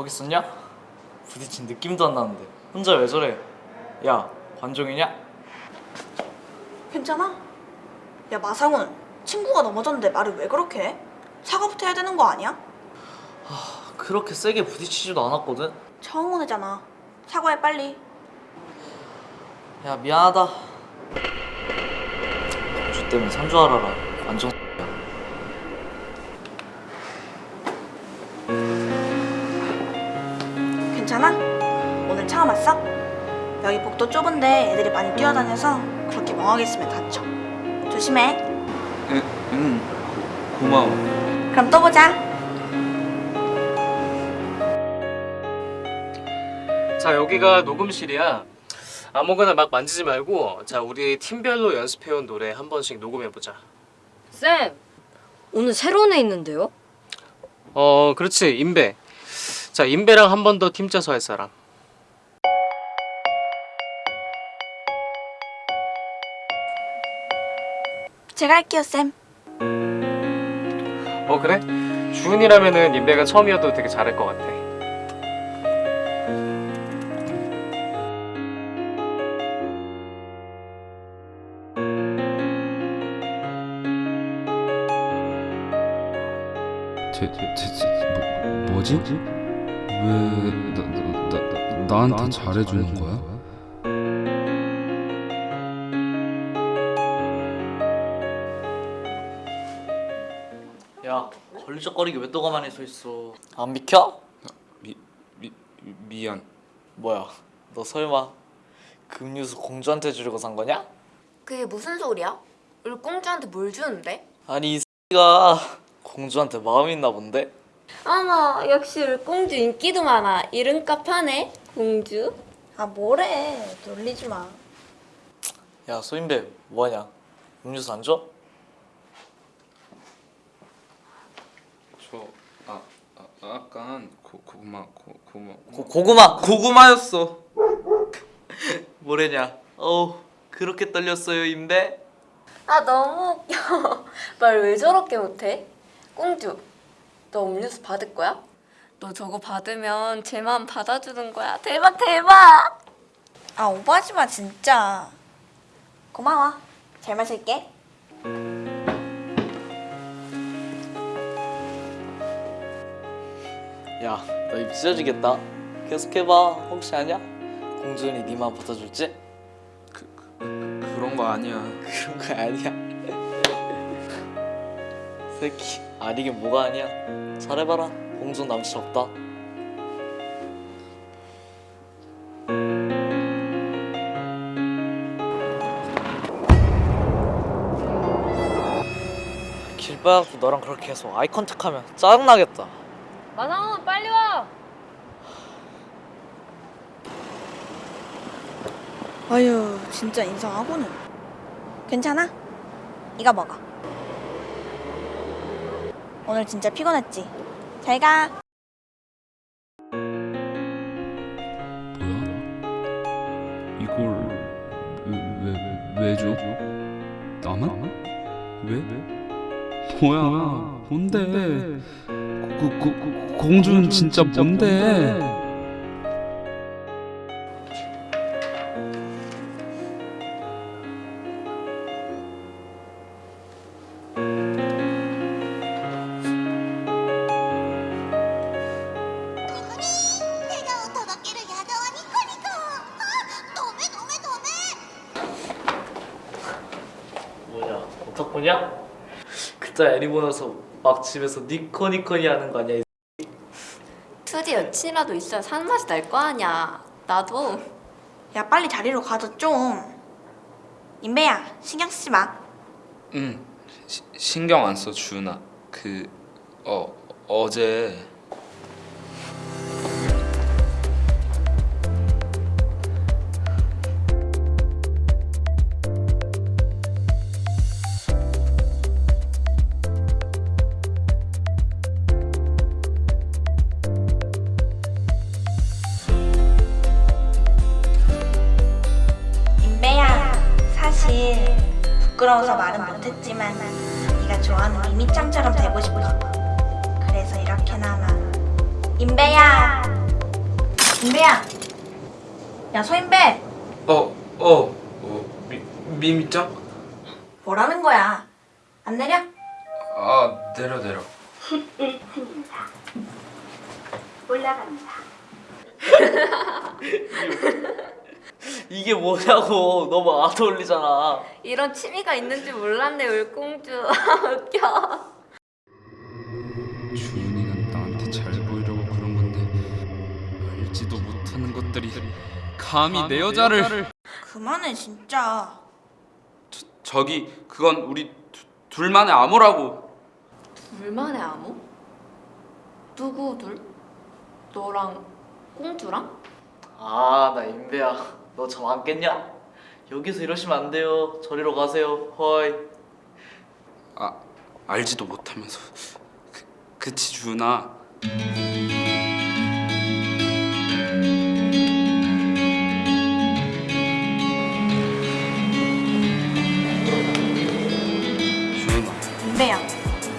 거기 있었냐? 부딪힌 느낌도 안 나는데 혼자 왜 저래? 야 관종이냐? 괜찮아? 야 마상훈 친구가 넘어졌는데 말을 왜 그렇게 해? 사과부터 해야 되는 거 아니야? 그렇게 세게 부딪히지도 않았거든? 처음 온 애잖아 사과해 빨리 야 미안하다 주 때문에 산줄 알아라 완전 왔어? 여기 복도 좁은데 애들이 많이 뛰어다녀서 그렇게 멍하게 있으면 다쳐. 조심해. 응, 응. 고, 고마워. 그럼 또 보자. 자 여기가 녹음실이야. 아무거나 막 만지지 말고 자 우리 팀별로 연습해온 노래 한 번씩 녹음해보자. 쌤, 오늘 새로운 애 있는데요? 어 그렇지 인배. 자 인배랑 한 번 더 팀 짜서 할 사람 제가 할게요 쌤 어 그래? 주은이라면은 인배가 처음이어도 되게 잘할 것 같아 제, 제, 제, 제 뭐, 뭐지? 왜 나, 나, 나, 나한테 잘해주는 거야? 야 걸리적거리게 왜 또 가만히 서 있어 안 비켜? 미, 미, 미안 뭐야 너 설마 그 음료수 공주한테 주려고 산 거냐? 그게 무슨 소리야? 우리 공주한테 뭘 주는데? 아니 이 X가 공주한테 마음이 있나 본데? 어머, 역시 우리 공주 인기도 많아. 이름값 하네, 공주. 아 뭐래 놀리지 마야 소인배 뭐하냐 음료수 안 줘? 저 아, 아, 아깐 고, 고구마 고, 고구마 고, 고구마 고구마였어 뭐래냐 어우 그렇게 떨렸어요 임배? 아, 너무 웃겨. 말 왜 저렇게 못해? 공주, 너 음료수 받을 거야? 너 저거 받으면 제 마음 받아주는 거야. 대박, 대박! 아 오버하지 마 진짜 고마워 잘 마실게 너 입 찢어지겠다. 계속해봐. 혹시 아냐? 네 마음 받아줄지? 그런 거 아니야. 그런 거 아니야? 새끼 아니긴 뭐가 아니야. 잘해봐라. 공주 남친 없다. 길 빠갖고 너랑 그렇게 계속 아이 컨택하면 짜증나겠다. 마상훈, 빨리 와! 아유 진짜 인상하고는 괜찮아? 이거 먹어 오늘 진짜 피곤했지? 잘가 뭐야? 이걸 왜, 왜, 왜 줘? 나만? 왜? 뭐야 뭔데 고, 고, 고, 공주는 진짜 뭔데 내가 뭐냐? 그따 애니 보면서 막 집에서 니코니코니 하는 거 아니야 이 2D 여친이라도 있어야 사는 맛이 날 거 아니야. 나도. 야 빨리 자리로 가자 좀 인배야 신경 쓰지 마 응 시, 신경 안 써 주은아 그 어, 어제 부끄러워서 말은 못했지만 네가 네가 좋아하는 미미짱처럼 되고 싶어. 그래서 이렇게나마. 임배야. 임배야. 야 소임배. 어, 어, 어, 미, 미미짱? 뭐라는 거야? 안 내려? 아, 내려, 내려. 이게 뭐냐고 너무 안 어울리잖아 이런 취미가 있는 줄 몰랐네 울공주 웃겨 주은이가 나한테 잘 보이려고 그런 건데 알지도 못하는 것들이 감히 내 여자를 그만해 진짜. 저기 그건 우리 두, 둘만의 암호라고 둘만의 암호? 누구 둘? 너랑 공주랑? 아나 임배야 너저 안겠냐? 여기서 이러시면 안 돼요 저리로 가세요 허이 아 알지도 못하면서 그, 그치 주은아 주은아 임배야,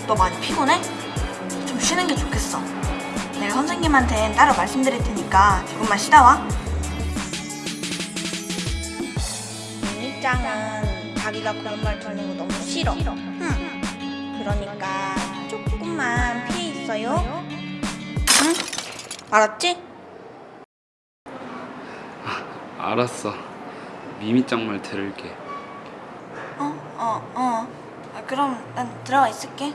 너 많이 피곤해? 좀 쉬는 게 좋겠어. 내가 선생님한테 따로 말씀드릴 테니까 조금만 쉬다 와. 미미짱은 자기가 그런 말 듣는 거 너무 싫어. 응. 그러니까 조금만 피해 있어요. 응? 알았지? 알았어 미미짱 말 들을게 어, 어, 어. 아, 그럼 난 들어가 있을게.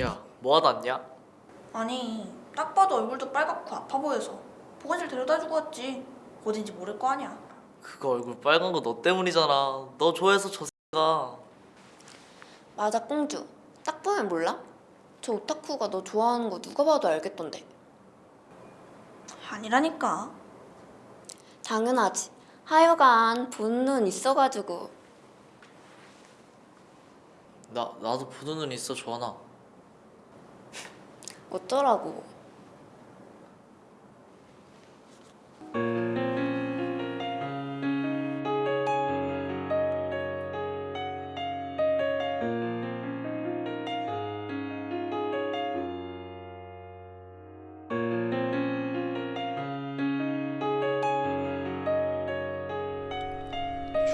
야 뭐하다 왔냐? 아니, 딱 봐도 얼굴도 빨갛고 아파 보여서 보건실 데려다주고 왔지. 어딘지 모를 거 아니야. 그거 얼굴 빨간 거 너 때문이잖아 너 좋아해서 저 X가 맞아 공주 딱 보면 몰라? 저 오타쿠가 너 좋아하는 거 누가 봐도 알겠던데 아니라니까. 당연하지 하여간 본눈 있어가지고 나, 나도 보는 눈 있어 조하나 어쩌라고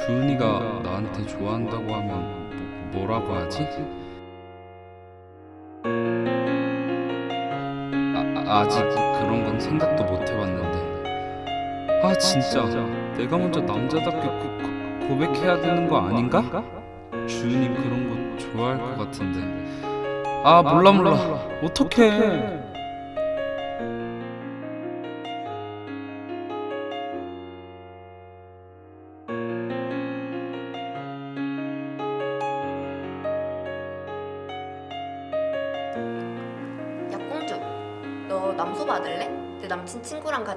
주은이가 나한테 좋아한다고 하면 뭐, 뭐라고 하지? 아, 아직 그런 건 생각도 못 해봤는데. 아 진짜. 내가 먼저 남자답게 고, 고, 고백해야 되는 거 아닌가? 주은이 그런 거 좋아할 것 같은데. 아 몰라 몰라. 어떡해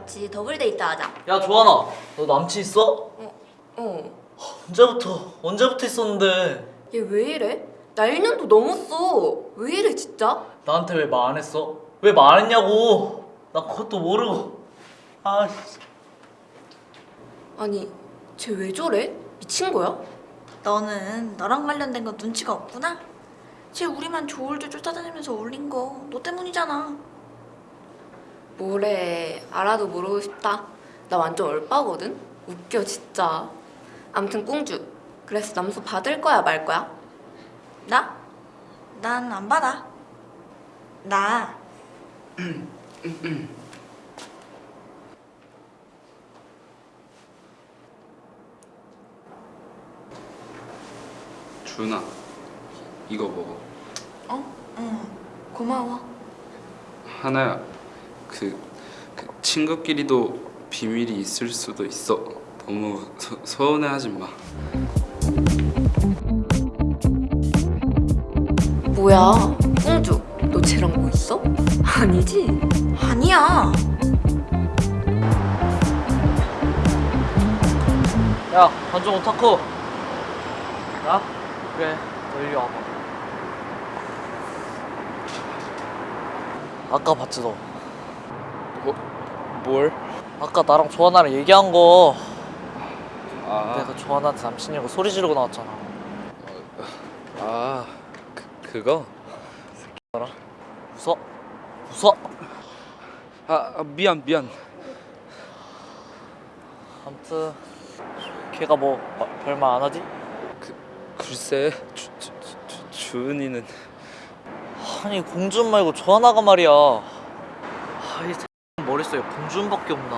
같이 더블 데이트 하자 야 조하나 너 남친 있어? 어 언제부터 언제부터 있었는데 얘 왜 이래? 나 1년도 넘었어 왜 이래 진짜? 나한테 왜 말 안 했어? 왜 말 안 했냐고 나 그것도 모르고 아 씨. 아니 쟤 왜 저래? 미친 거야? 너는 너랑 관련된 거 눈치가 없구나? 쟤 우리만 졸졸 쫓아다니면서 놀린 거 너 때문이잖아. 뭐래 알아도 모르고 싶다 나 완전 얼빠거든? 웃겨 진짜 암튼 꽁주 그래서 남소 받을 거야 말 거야? 나? 난 안 받아. 나 주은아 이거 먹어 어? 응. 고마워. 하나야 그, 그 친구끼리도 비밀이 있을 수도 있어 너무 서, 서운해하지 마 뭐야 꽁주 너 쟤랑 뭐 있어? 아니지? 아니야. 야 관종 오타쿠 야? 그래 너 이리 와봐 아까 봤지 너 뭐, 뭘? 아까 나랑 조하나랑 얘기한 거 아, 내가 조하나한테 남친이라고 소리 지르고 나왔잖아 아 그, 그거? 웃어? 웃어? 아, 아 미안 미안 아무튼 걔가 뭐 마- 별말 안 하지? 글쎄 주, 주, 주, 주은이는 아니 공준 말고 조하나가 말이야 아이 머릿속에 공준밖에 없나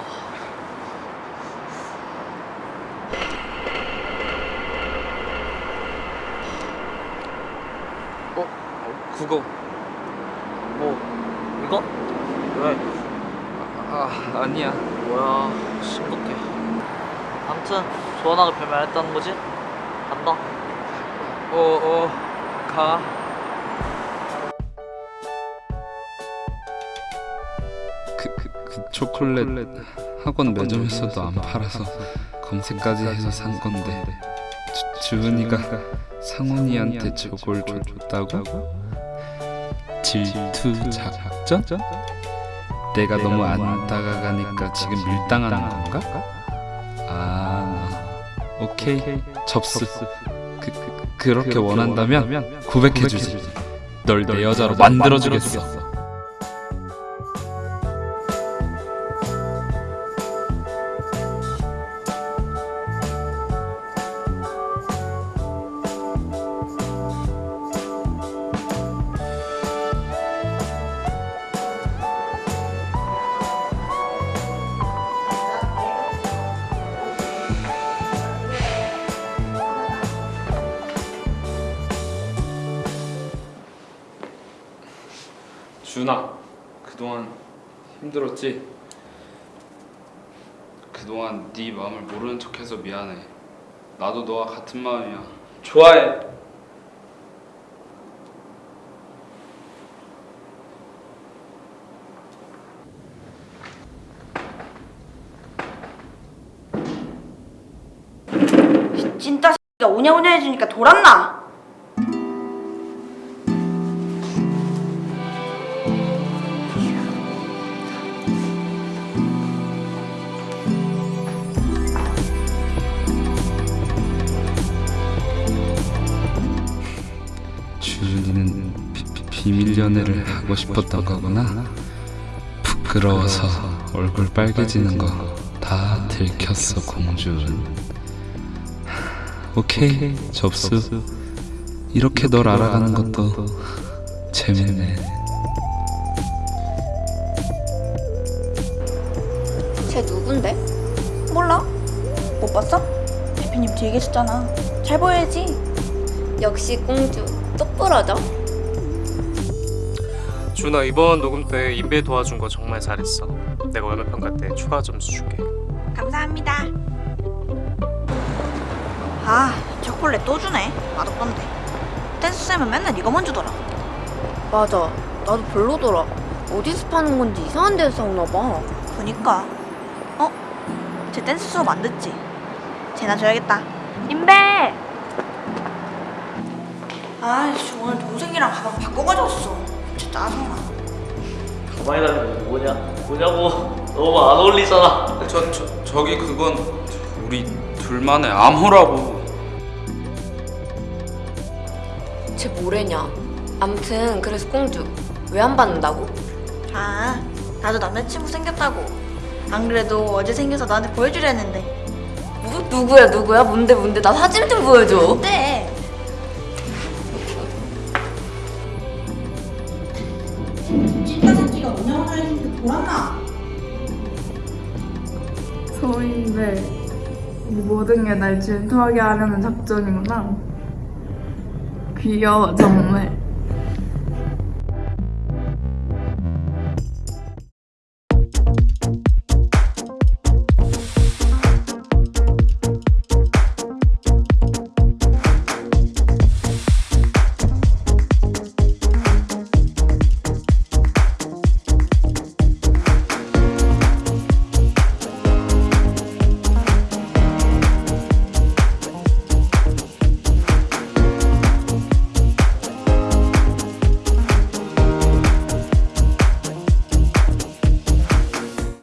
어? 그거 뭐 이거? 왜? 아 아니야 뭐야 심각해 아무튼 조하나가 별말 안 했다는 거지? 간다 어어가 초콜릿 학원 매점에서도 안 팔아서 검색까지 해서 산 건데 주, 주은이가 상훈이한테 저걸 줬다고? 질투 작전? 내가 너무 안 다가가니까 지금 밀당하는 건가? 아 오케이. 접수. 그, 그, 그렇게 원한다면 고백해주지. 널 내 여자로 만들어주겠어 그동안 힘들었지? 그동안 네 마음을 모르는 척해서 미안해 나도 너와 같은 마음이야 좋아해 진짜 X가 오냐오냐 해주니까 돌았나? 비, 비밀 연애를 하고 싶었던 거구나 부끄러워서 얼굴 빨개지는 거 다 들켰어 공주는 오케이 접수 이렇게 널 알아가는 것도 재밌네 쟤 누군데? 몰라? 못 봤어? 대표님 뒤에 계셨잖아. 잘 보여야지. 역시 공주 똑부러져 준아 이번 녹음 때 인베 도와준 거 정말 잘했어. 내가 오늘 평가 때 추가 점수 줄게. 감사합니다. 아, 초콜릿 또 주네. 맛없던데. 댄스쌤은 맨날 이거만 주더라. 맞아 나도 별로더라 어디서 파는 건지 이상한 데서 사오나 봐 그니까. 어? 쟤 댄스 수업 안 듣지? 쟤나 줘야겠다. 인베! 아이씨, 오늘 동생이랑 가방 바꿔 가져왔어. 진짜 짜증나. 가방에 달린 거 뭐냐? 뭐냐고 너무 안 어울리잖아 저, 저, 저기 그건 우리 둘만의 암호라고 쟤 뭐래냐 암튼 그래서 공주 왜 안 받는다고? 아, 나도 남자친구 생겼다고. 안 그래도 어제 생겨서 나한테 보여주려 했는데. 뭐? 누구야 누구야? 뭔데 뭔데 나 사진 좀 보여줘 어때? 하는데 돌았나? 소인데 모든 게 날 질투하게 하려는 작전이구나. 귀여워 정말.